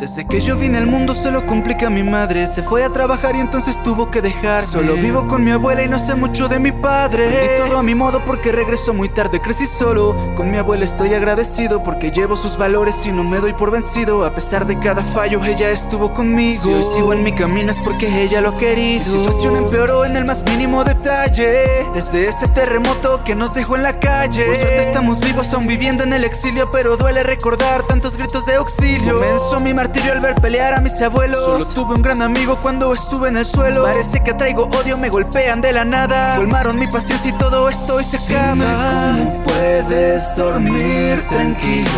Desde que yo vine al mundo solo complica mi madre Se fue a trabajar y entonces tuvo que dejar. Solo vivo con mi abuela y no sé mucho de mi padre. Y todo a mi modo porque regreso muy tarde Crecí solo, con mi abuela estoy agradecido Porque llevo sus valores y no me doy por vencido. A pesar de cada fallo ella estuvo conmigo. Si hoy sigo en mi camino es porque ella lo ha querido. Mi situación empeoró en el más mínimo detalle. Desde ese terremoto que nos dejó en la calle. Por suerte estamos vivos aún viviendo en el exilio Pero duele recordar tantos gritos de auxilio. Comenzó mi martirio al ver pelear a mis abuelos. Solo tuve un gran amigo cuando estuve en el suelo. Parece que traigo odio, me golpean de la nada. Colmaron mi paciencia y todo esto y se acaba. ¿Cómo puedes dormir tranquilo?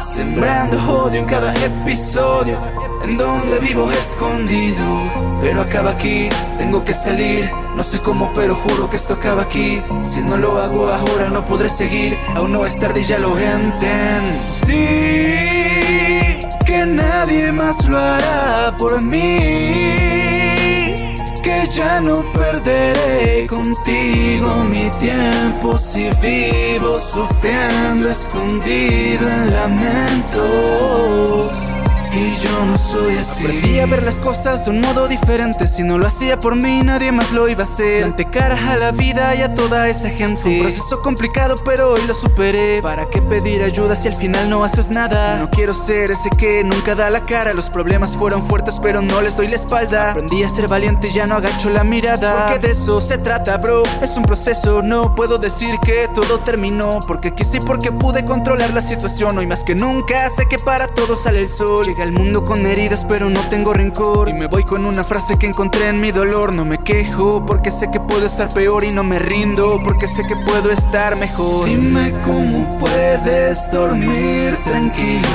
Sembrando odio en cada episodio. En donde vivo escondido. Pero acaba aquí, tengo que salir. No sé cómo pero juro que esto acaba aquí. Si no lo hago ahora no podré seguir. Aún no es tarde y ya lo entendí Que nadie más lo hará por mí Que ya no perderé contigo mi tiempo Si vivo sufriendo escondido en lamentos y yo no soy así. Aprendí a ver las cosas de un modo diferente. Si no lo hacía por mí, nadie más lo iba a hacer. Planté cara a la vida y a toda esa gente. Fue un proceso complicado, pero hoy lo superé. ¿Para qué pedir ayuda si al final no haces nada? No quiero ser ese que nunca da la cara. Los problemas fueron fuertes, pero no les doy la espalda. Aprendí a ser valiente y ya no agacho la mirada. Porque de eso se trata, bro. Es un proceso, no puedo decir que todo terminó. Porque quise y porque pude controlar la situación. Hoy más que nunca sé que para todo sale el sol Llega al mundo con heridas pero no tengo rencor. Y me voy con una frase que encontré en mi dolor. No me quejo porque sé que puedo estar peor y no me rindo Porque sé que puedo estar mejor. Dime cómo puedes dormir tranquilo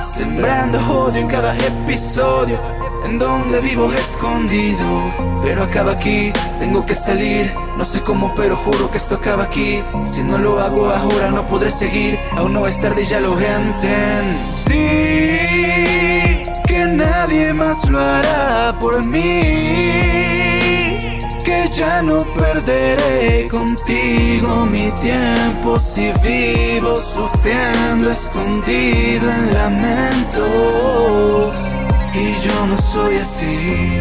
Sembrando odio en cada episodio. En donde vivo escondido Pero acaba aquí, tengo que salir No sé cómo pero juro que esto acaba aquí. Si no lo hago ahora no podré seguir. Aún no es tarde y ya lo entendí. Que más lo hará por mí Que ya no perderé contigo mi tiempo Si vivo sufriendo escondido en lamentos. Y yo no soy así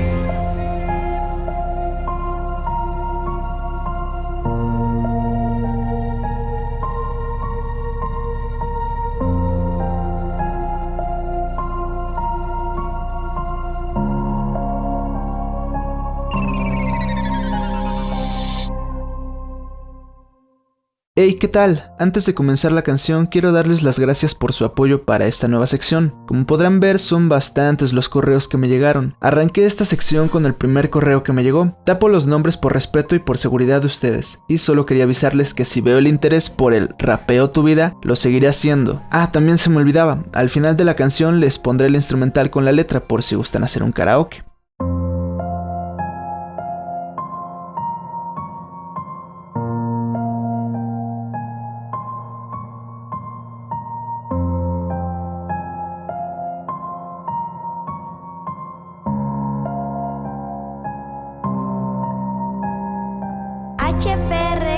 Hey, ¿qué tal? Antes de comenzar la canción quiero darles las gracias por su apoyo para esta nueva sección. Como podrán ver son bastantes los correos que me llegaron. Arranqué esta sección con el primer correo que me llegó. Tapo los nombres por respeto y por seguridad de ustedes. Y solo quería avisarles que si veo el interés por el rapeo tu vida, lo seguiré haciendo. Ah, también se me olvidaba. Al final de la canción les pondré el instrumental con la letra por si gustan hacer un karaoke. voce per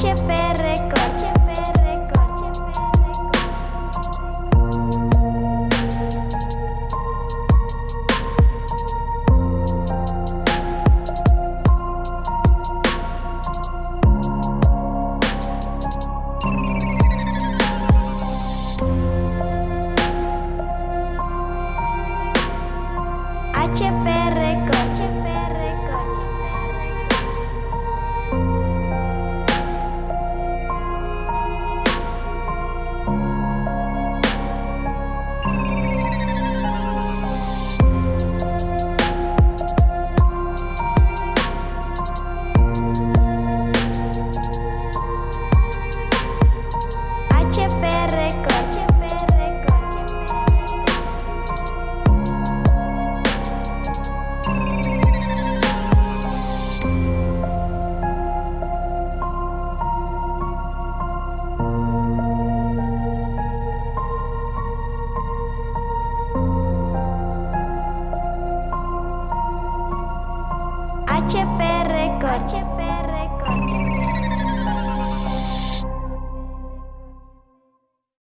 HPR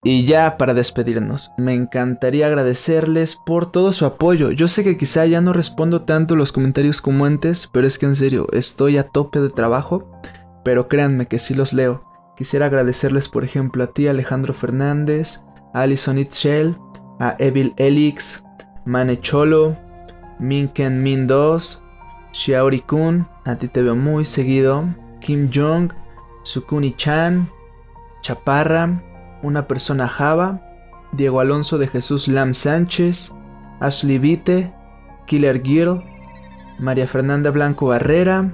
Y ya para despedirnos, me encantaría agradecerles por todo su apoyo. Yo sé que quizá ya no respondo tanto los comentarios como antes, pero es que en serio, estoy a tope de trabajo. Pero créanme que sí los leo. Quisiera agradecerles por ejemplo a ti Alejandro Fernández, a Alison Itchell, a Evil Elix, Mane Cholo, Minken Min 2, Xiaori Kun, a ti te veo muy seguido, Kim Jong, Sukuni Chan, Chaparra, una persona Java, Diego Alonso de Jesús Lam Sánchez, Ashley Vite, Killer Girl, María Fernanda Blanco Barrera,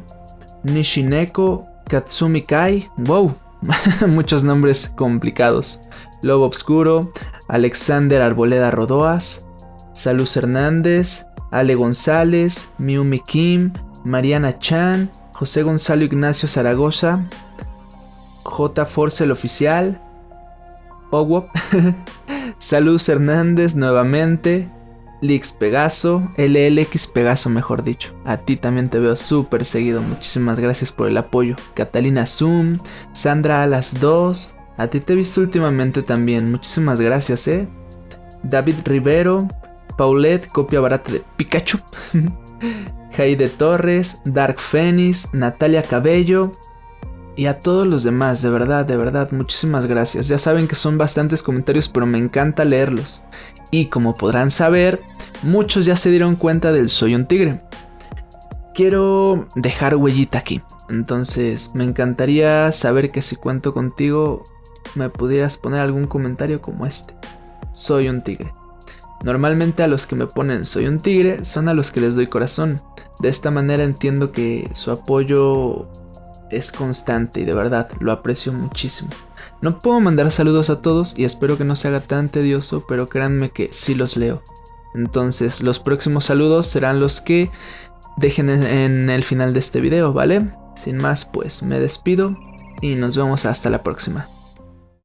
Nishineko, Katsumi Kai, wow, muchos nombres complicados, Lobo Obscuro, Alexander Arboleda Rodoas, Saluz Hernández, Ale González, Miumi Kim, Mariana Chan, José Gonzalo Ignacio Zaragoza, J. Force el Oficial, Owo, Saluz Hernández nuevamente, Lix Pegaso, LLX Pegaso mejor dicho. A ti también te veo súper seguido, muchísimas gracias por el apoyo. Catalina Zoom, Sandra a las 2, a ti te he visto últimamente también, muchísimas gracias, eh. David Rivero, Paulette, copia barata de Pikachu. Jaide Torres, Dark Phoenix, Natalia Cabello, y a todos los demás, de verdad, de verdad, muchísimas gracias. Ya saben que son bastantes comentarios, pero me encanta leerlos. Y como podrán saber, muchos ya se dieron cuenta del Soy un Tigre. Quiero dejar huellita aquí. Entonces, me encantaría saber que si cuento contigo, me pudieras poner algún comentario como este. Soy un tigre. Normalmente a los que me ponen soy un tigre son a los que les doy corazón. De esta manera entiendo que su apoyo es constante y de verdad lo aprecio muchísimo. No puedo mandar saludos a todos y espero que no se haga tan tedioso, pero créanme que sí los leo. Entonces los próximos saludos serán los que dejen en- el final de este video, ¿vale? Sin más, pues me despido y nos vemos hasta la próxima.